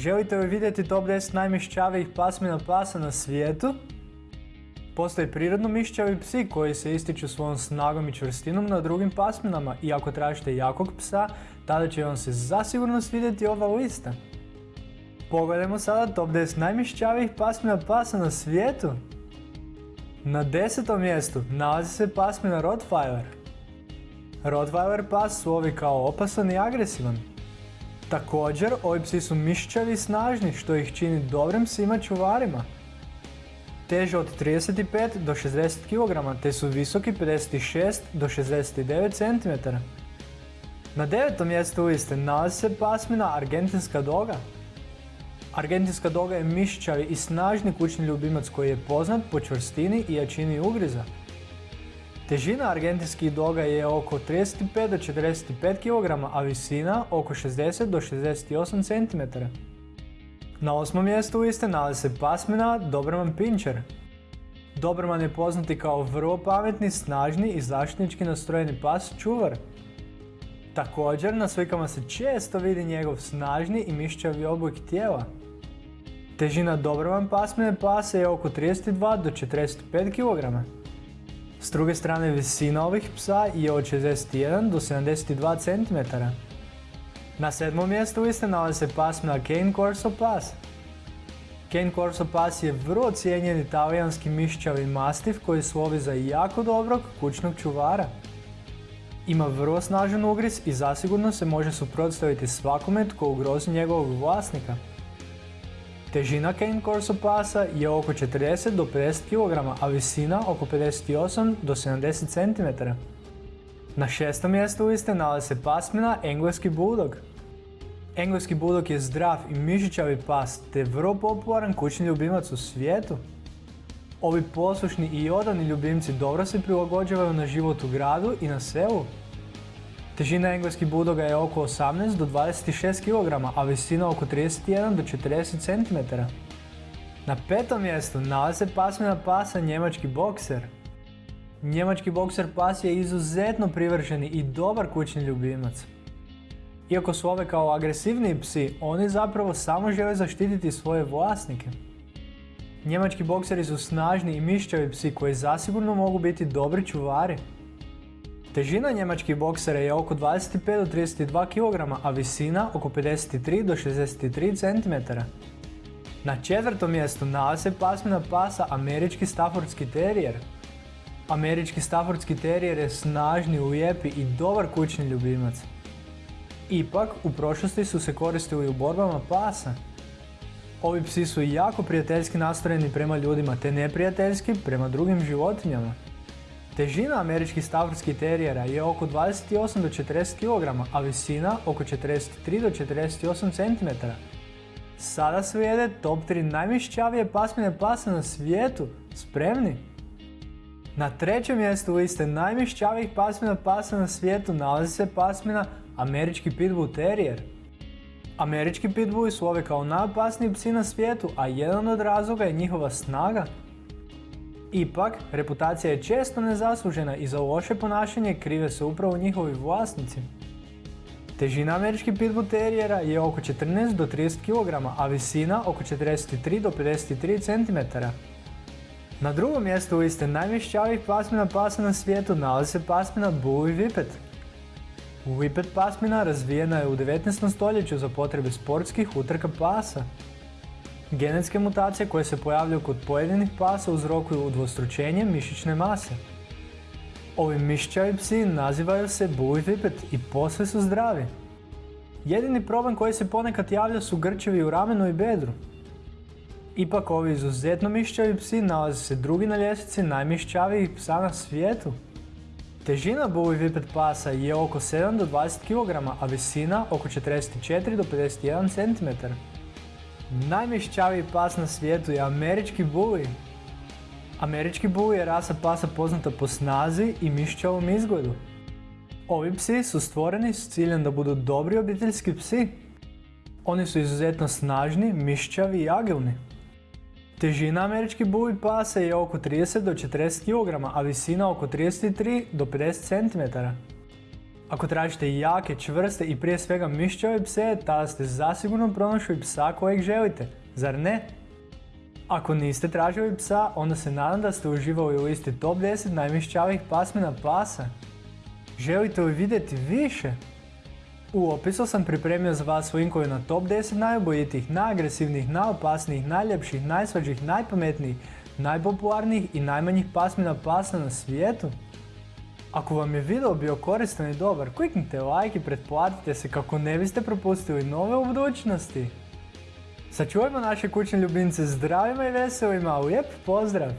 Želite li vidjeti top 10 najmišćavijih pasmina pasa na svijetu? Postoje prirodno mišćavi psi koji se ističu svojom snagom i čvrstinom na drugim pasminama i ako tražite jakog psa, tada će vam se zasigurno svidjeti ova lista. Pogledajmo sada top 10 najmišćavijih pasmina pasa na svijetu. Na desetom mjestu nalazi se pasmina Rottweiler. Rottweiler pas slovi kao opasan i agresivan. Također, ovi psi su mišćavi i snažni što ih čini dobrim psima čuvarima. Teže od 35 do 60 kg te su visoki 56 do 69 cm. Na devetom mjestu liste nalazi se pasmina Argentinska doga. Argentinska doga je mišćavi i snažni kućni ljubimac koji je poznat po čvrstini i jačini ugriza. Težina argentinskih doga je oko 35 do 45 kg, a visina oko 60 do 68 cm. Na osmom mjestu liste nalazi se pasmina Doberman Pinscher. Doberman je poznati kao vrlo pametni, snažni i zaštitnički nastrojeni pas čuvar. Također na slikama se često vidi njegov snažni i mišćavi oblik tijela. Težina Doberman pasmine pasa je oko 32 do 45 kg. S druge strane visina ovih psa je od 61 do 72 cm. Na sedmom mjestu liste nalazi se pasmina Cane Corso Pas. Cane Corso Pas je vrlo cijenjen italijanski mišćavi mastiv koji slovi za jako dobrog kućnog čuvara. Ima vrlo snažan ugriz i zasigurno se može suprotstaviti svakome tko ugrozi njegovog vlasnika. Težina Cane Corso pasa je oko 40 do 50 kg, a visina oko 58 do 70 cm. Na šestom mjestu liste nalazi se pasmina Engleski Bulldog. Engleski Bulldog je zdrav i mišićavi pas te vrlo popularan kućni ljubimac u svijetu. Ovi poslušni i odani ljubimci dobro se prilagođavaju na život u gradu i na selu. Težina engleskih budoga je oko 18 do 26 kg, a visina oko 31 do 40 cm. Na petom mjestu nalazi se pasmina pasa njemački bokser. Njemački bokser pas je izuzetno privrženi i dobar kućni ljubimac. Iako su ove kao agresivniji psi, oni zapravo samo žele zaštititi svoje vlasnike. Njemački bokseri su snažni i mišćavi psi koji zasigurno mogu biti dobri čuvari. Težina njemačkih boksera je oko 25 do 32 kg, a visina oko 53 do 63 cm. Na četvrtom mjestu nalazi se pasmina pasa Američki Staffordski terijer. Američki Staffordski terijer je snažni, lijepi i dobar kućni ljubimac. Ipak, u prošlosti su se koristili u borbama pasa. Ovi psi su jako prijateljski nastrojeni prema ljudima te neprijateljski prema drugim životinjama. Težina američkih stavrskih terijera je oko 28 do 40 kg, a visina oko 43 do 48 cm. Sada slijede top 3 najmišćavije pasmine pasa na svijetu. Spremni? Na trećem mjestu liste najmišćavijih pasmina pasa na svijetu nalazi se pasmina Američki Pitbull Terrier. Američki pitbulli su ove kao najopasniji psi na svijetu, a jedan od razloga je njihova snaga. Ipak, reputacija je često nezaslužena i za loše ponašanje krive se upravo njihovi vlasnici. Težina američkih pitbull terijera je oko 14 do 30 kg, a visina oko 43 do 53 cm. Na drugom mjestu liste najmišćavijih pasmina pasa na svijetu nalazi se pasmina Bully Whippet. Whippet pasmina razvijena je u 19. stoljeću za potrebe sportskih utrka pasa. Genetske mutacije koje se pojavljaju kod pojedinih pasa uzrokuju udvostručenje mišićne mase. Ovi mišićavi psi nazivaju se Bully Whippet i posve su zdravi. Jedini problem koji se ponekad javlja su grčevi u ramenu i bedru. Ipak ovi izuzetno mišićavi psi nalaze se drugi na ljestvici najmišićavijih psa na svijetu. Težina Bully Whippet pasa je oko 7 do 20 kg, a visina oko 44 do 51 cm. Najmišćaviji pas na svijetu je američki bully. Američki bully je rasa pasa poznata po snazi i mišćavom izgledu. Ovi psi su stvoreni s ciljem da budu dobri obiteljski psi. Oni su izuzetno snažni, mišćavi i agilni. Težina američki bully pasa je oko 30 do 40 kg, a visina oko 33 do 50 cm. Ako tražite jake, čvrste i prije svega mišćave pse, tada ste zasigurno pronašli psa kojeg želite, zar ne? Ako niste tražili psa, onda se nadam da ste uživali u listi top 10 najmišćavih pasmina pasa. Želite li vidjeti više? U opisu sam pripremio za vas linkove na top 10 najobojitijih, najagresivnijih, najopasnijih, najljepših, najsvađih, najpametnijih, najpopularnijih i najmanjih pasmina pasa na svijetu. Ako vam je video bio koristan i dobar, kliknite like i pretplatite se kako ne biste propustili nove u budućnosti. Sačuvajmo naše kućne ljubimce zdravima i veselima, lijep pozdrav!